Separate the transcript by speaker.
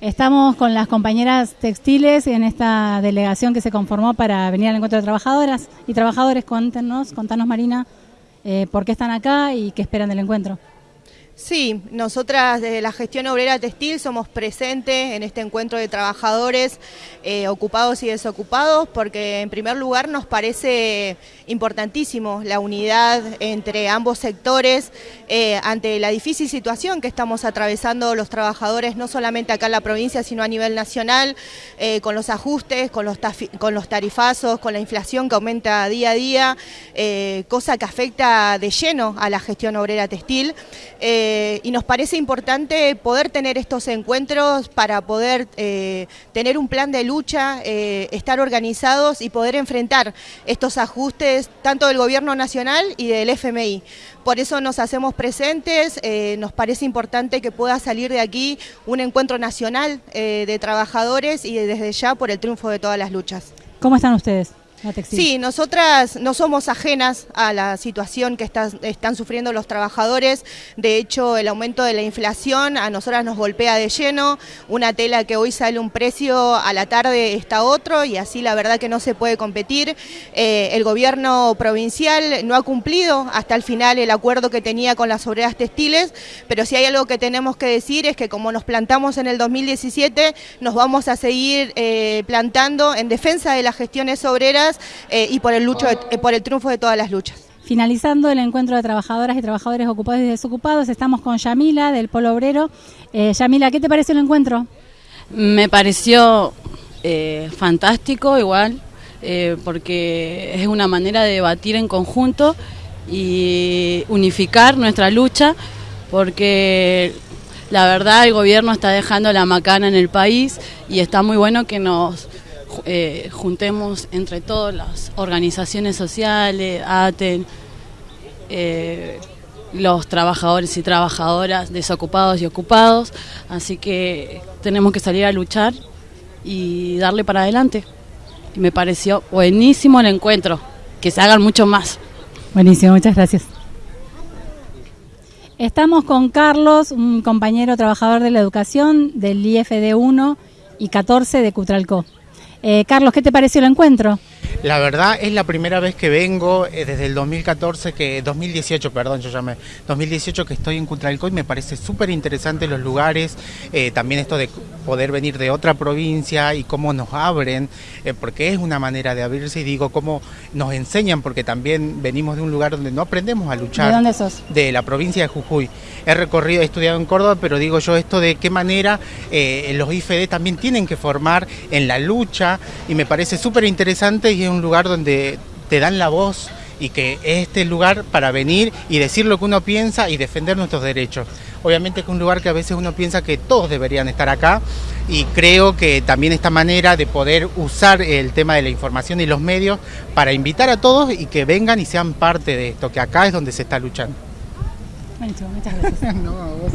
Speaker 1: Estamos con las compañeras textiles en esta delegación que se conformó para venir al encuentro de trabajadoras y trabajadores. Cuéntenos, contanos Marina, eh, por qué están acá y qué esperan del encuentro.
Speaker 2: Sí, nosotras desde la gestión obrera textil somos presentes en este encuentro de trabajadores eh, ocupados y desocupados porque en primer lugar nos parece importantísimo la unidad entre ambos sectores eh, ante la difícil situación que estamos atravesando los trabajadores no solamente acá en la provincia sino a nivel nacional eh, con los ajustes, con los, con los tarifazos, con la inflación que aumenta día a día, cosa que afecta de lleno a la gestión obrera textil. Eh, y nos parece importante poder tener estos encuentros para poder eh, tener un plan de lucha, eh, estar organizados y poder enfrentar estos ajustes tanto del gobierno nacional y del FMI. Por eso nos hacemos presentes, nos parece importante que pueda salir de aquí un encuentro nacional de trabajadores y desde ya por el triunfo de todas las luchas.
Speaker 1: ¿Cómo están ustedes?
Speaker 2: Sí, nosotras no somos ajenas a la situación que están sufriendo los trabajadores. De hecho, el aumento de la inflación a nosotras nos golpea de lleno. Una tela que hoy sale un precio, a la tarde está otro y así la verdad que no se puede competir. Eh, el gobierno provincial no ha cumplido hasta el final el acuerdo que tenía con las obreras textiles, pero si hay algo que tenemos que decir es que como nos plantamos en el 2017, nos vamos a seguir eh, plantando en defensa de las gestiones obreras eh, y por el, lucho eh, por el triunfo de todas las luchas.
Speaker 1: Finalizando el encuentro de trabajadoras y trabajadores ocupados y desocupados, estamos con Yamila del Polo Obrero. Eh, Yamila, ¿qué te pareció el encuentro?
Speaker 3: Me pareció fantástico igual, porque es una manera de debatir en conjunto y unificar nuestra lucha, porque la verdad el gobierno está dejando la macana en el país y está muy bueno que nos eh, juntemos entre todas las organizaciones sociales, ATEN, eh, los trabajadores y trabajadoras desocupados y ocupados, así que tenemos que salir a luchar y darle para adelante. Me pareció buenísimo el encuentro, que se hagan mucho más.
Speaker 1: Buenísimo, muchas gracias. Estamos con Carlos, un compañero trabajador de la educación del IFD 1 y 14 de Cutralcó. Eh, Carlos, ¿qué te pareció el encuentro?
Speaker 4: La verdad es la primera vez que vengo eh, desde el 2014, que 2018, perdón, yo llamé 2018 que estoy en Cutralco y me parece súper interesante los lugares, eh, también esto de poder venir de otra provincia y cómo nos abren, porque es una manera de abrirse y digo cómo nos enseñan, porque también venimos de un lugar donde no aprendemos a luchar.
Speaker 1: ¿De dónde sos?
Speaker 4: De la provincia de Jujuy. He recorrido, he estudiado en Córdoba, pero digo yo esto de qué manera los IFD también tienen que formar en la lucha y me parece súper interesante y es un lugar donde te dan la voz y que es este lugar para venir y decir lo que uno piensa y defender nuestros derechos. Obviamente que es un lugar que a veces uno piensa que todos deberían estar acá y creo que también esta manera de poder usar el tema de la información y los medios para invitar a todos y que vengan y sean parte de esto, que acá es donde se está luchando.
Speaker 1: muchas gracias. no, vos.